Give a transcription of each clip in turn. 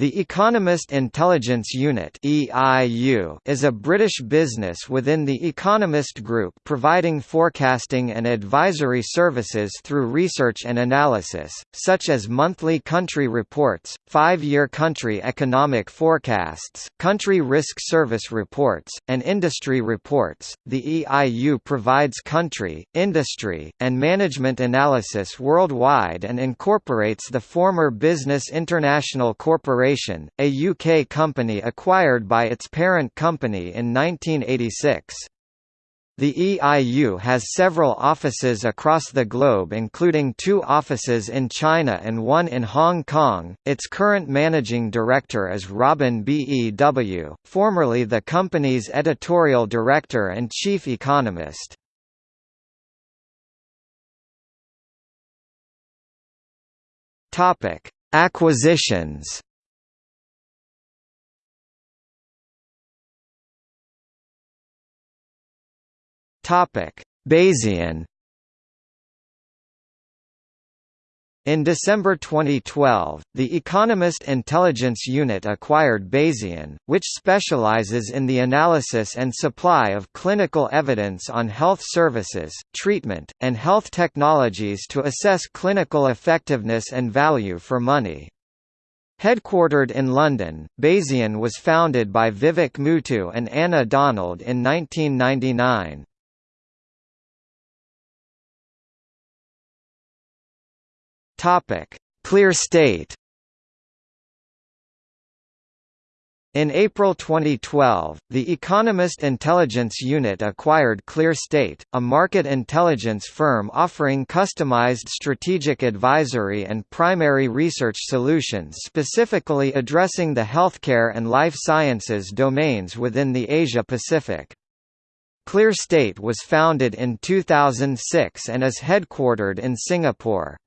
The Economist Intelligence Unit is a British business within the Economist Group providing forecasting and advisory services through research and analysis, such as monthly country reports, five-year country economic forecasts, country risk service reports, and industry reports. The EIU provides country, industry, and management analysis worldwide and incorporates the former Business International Corporation Corporation, a UK company acquired by its parent company in 1986. The EIU has several offices across the globe including two offices in China and one in Hong Kong. Its current managing director is Robin Bew, formerly the company's editorial director and chief economist. Topic: Acquisitions Topic: Bazian In December 2012, the Economist Intelligence Unit acquired Bazian, which specializes in the analysis and supply of clinical evidence on health services, treatment, and health technologies to assess clinical effectiveness and value for money. Headquartered in London, Bazian was founded by Vivek Muthu and Anna Donald in 1999. Topic: Clear State. In April 2012, the Economist Intelligence Unit acquired ClearState, a market intelligence firm offering customized strategic advisory and primary research solutions specifically addressing the healthcare and life sciences domains within the Asia-Pacific. ClearState was founded in 2006 and is headquartered in Singapore.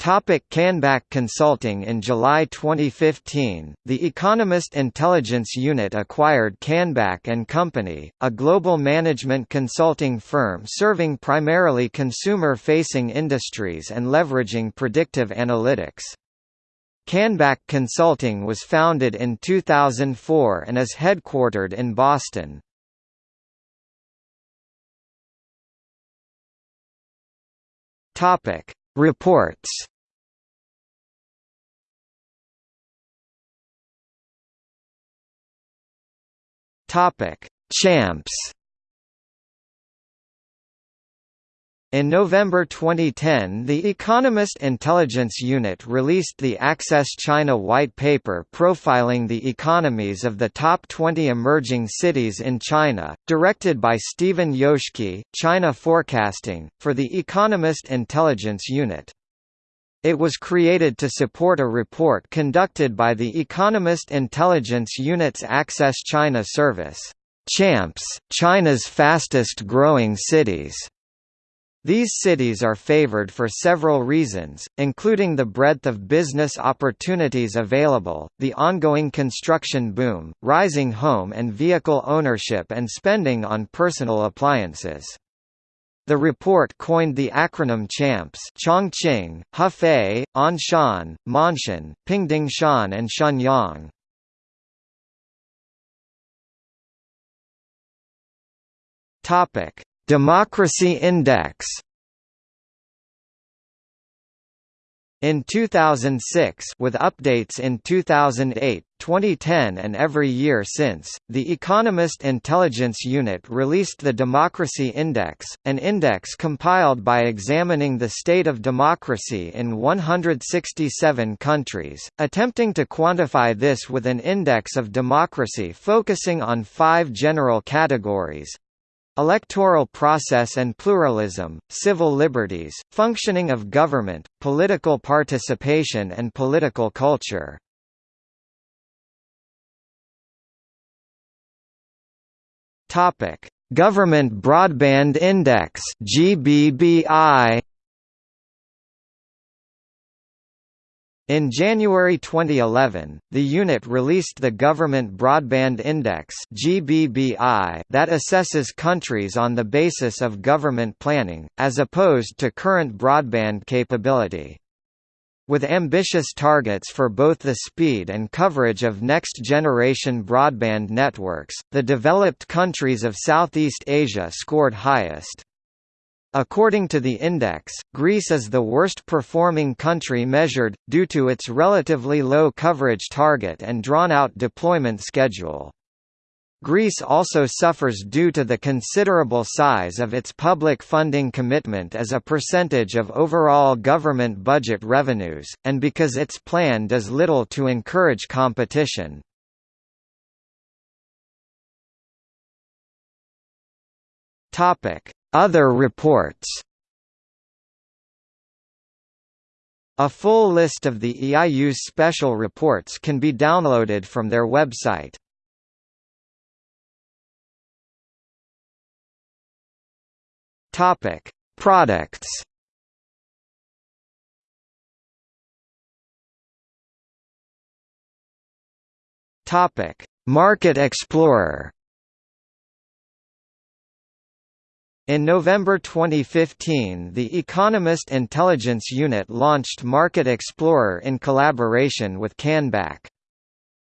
Topic Canback Consulting In July 2015, The Economist Intelligence Unit acquired Canback & Company, a global management consulting firm serving primarily consumer-facing industries and leveraging predictive analytics. Canback Consulting was founded in 2004 and is headquartered in Boston. Topic Reports Topic: Champs. In November 2010 The Economist Intelligence Unit released the Access China White Paper profiling the economies of the top 20 emerging cities in China, directed by Stephen Joske, China Forecasting, for the Economist Intelligence Unit. It was created to support a report conducted by the Economist Intelligence Unit's Access China service, CHAMPS, China's fastest growing cities. These cities are favored for several reasons, including the breadth of business opportunities available, the ongoing construction boom, rising home and vehicle ownership and spending on personal appliances. The report coined the acronym CHAMPS Chongqing, Hefei, Anshan, Maanshan, Pingdingshan and Shenyang. Democracy Index In 2006 with updates in 2008, 2010 and every year since, The Economist Intelligence Unit released the Democracy Index, an index compiled by examining the state of democracy in 167 countries, attempting to quantify this with an index of democracy focusing on five general categories Electoral process and pluralism, civil liberties, functioning of government, political participation and political culture. Topic: Government Broadband Index (GBBI). In January 2011, the unit released the Government Broadband Index that assesses countries on the basis of government planning, as opposed to current broadband capability. With ambitious targets for both the speed and coverage of next-generation broadband networks, the developed countries of Southeast Asia scored highest. According to the index, Greece is the worst performing country measured, due to its relatively low coverage target and drawn-out deployment schedule. Greece also suffers due to the considerable size of its public funding commitment as a percentage of overall government budget revenues, and because its plan does little to encourage competition. Other reports A full list of the EIU's special reports can be downloaded from their website. Topic: Products. Topic: Market Explorer. In November 2015 the Economist Intelligence Unit launched Market Explorer in collaboration with Canback.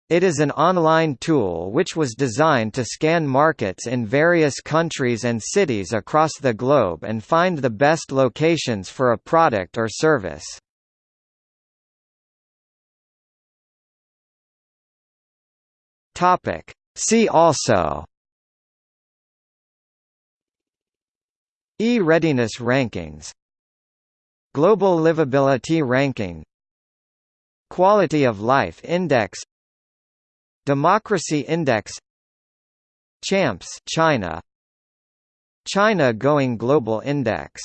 It is an online tool which was designed to scan markets in various countries and cities across the globe and find the best locations for a product or service. See also E-readiness rankings Global Livability Ranking Quality of Life Index Democracy Index Champs China China Going Global Index